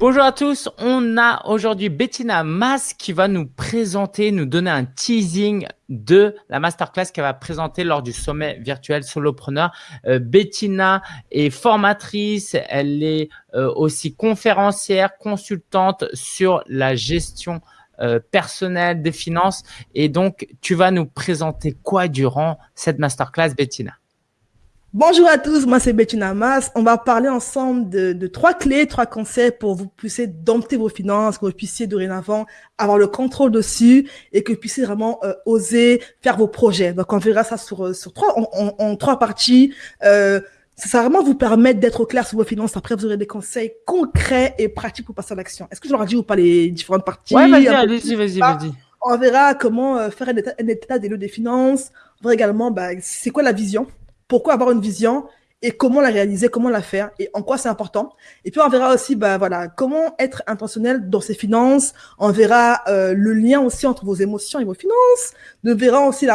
Bonjour à tous, on a aujourd'hui Bettina Mas qui va nous présenter, nous donner un teasing de la masterclass qu'elle va présenter lors du sommet virtuel Solopreneur. Euh, Bettina est formatrice, elle est euh, aussi conférencière, consultante sur la gestion euh, personnelle des finances. Et donc, tu vas nous présenter quoi durant cette masterclass, Bettina? Bonjour à tous, moi c'est Bettina Mas. On va parler ensemble de, trois clés, trois conseils pour vous puissiez dompter vos finances, que vous puissiez dorénavant avoir le contrôle dessus et que vous puissiez vraiment euh, oser faire vos projets. Donc on verra ça sur, euh, sur trois, en, trois parties. Euh, ça va vraiment vous permettre d'être au clair sur vos finances. Après, vous aurez des conseils concrets et pratiques pour passer à l'action. Est-ce que je leur ai dit ou pas les différentes parties? Ouais, vas-y, vas-y, vas-y, vas-y. On verra comment faire un état, un état des lieux des finances. On verra également, bah, c'est quoi la vision pourquoi avoir une vision et comment la réaliser, comment la faire et en quoi c'est important. Et puis on verra aussi, bah voilà, comment être intentionnel dans ses finances. On verra euh, le lien aussi entre vos émotions et vos finances. On verra aussi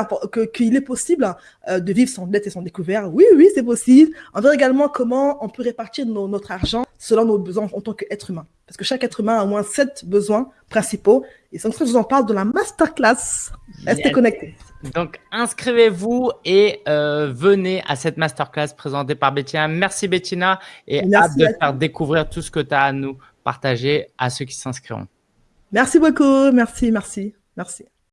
qu'il est possible euh, de vivre sans dette et sans découvert. Oui, oui, c'est possible. On verra également comment on peut répartir notre argent selon nos besoins en tant qu'être humain. Parce que chaque être humain a au moins sept besoins principaux. Et ça que je vous en parle de la masterclass. Restez connectés. Donc, inscrivez-vous et euh, venez à cette masterclass présentée par Bettina. Merci Bettina et hâte de faire découvrir tout ce que tu as à nous partager à ceux qui s'inscriront. Merci beaucoup. Merci, merci, merci.